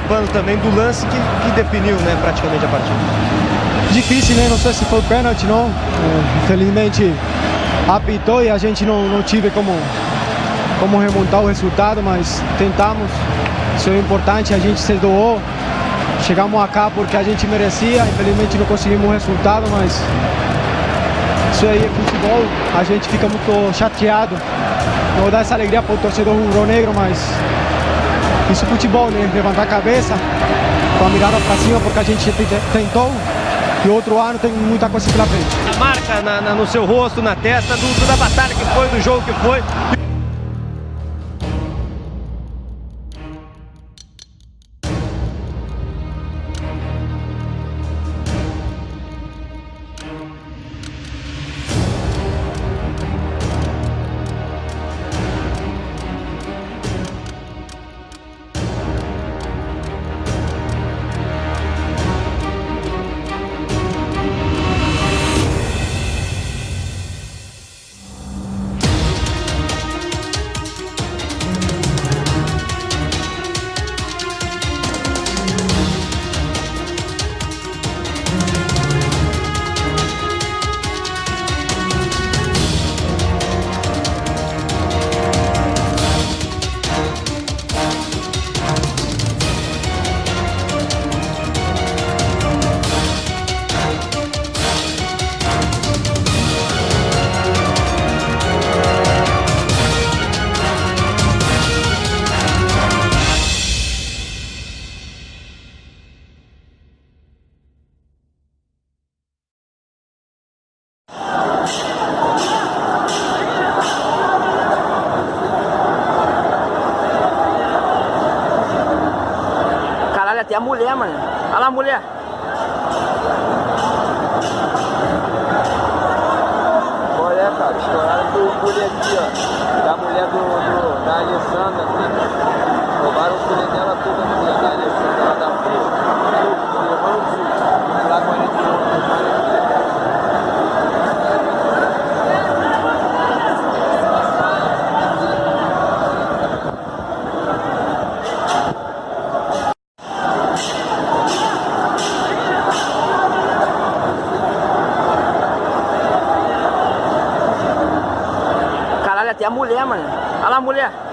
participando também do lance que, que definiu né, praticamente a partida. Difícil, né? Não sei se foi pênalti, não. É, infelizmente apitou e a gente não, não tive como, como remontar o resultado, mas tentamos. Isso é importante, a gente se doou. Chegamos acá porque a gente merecia, infelizmente não conseguimos o resultado, mas isso aí é futebol, a gente fica muito chateado. Não vou dar essa alegria para o torcedor rubro-negro, mas isso é futebol, né? Levantar a cabeça, com a mirada para cima, porque a gente tentou. E outro ano tem muita coisa pela frente. A marca na, na, no seu rosto, na testa, do, da batalha que foi, do jogo que foi. Até a mulher, mano. Olha lá mulher. Até a mulher, mano. Olha lá mulher.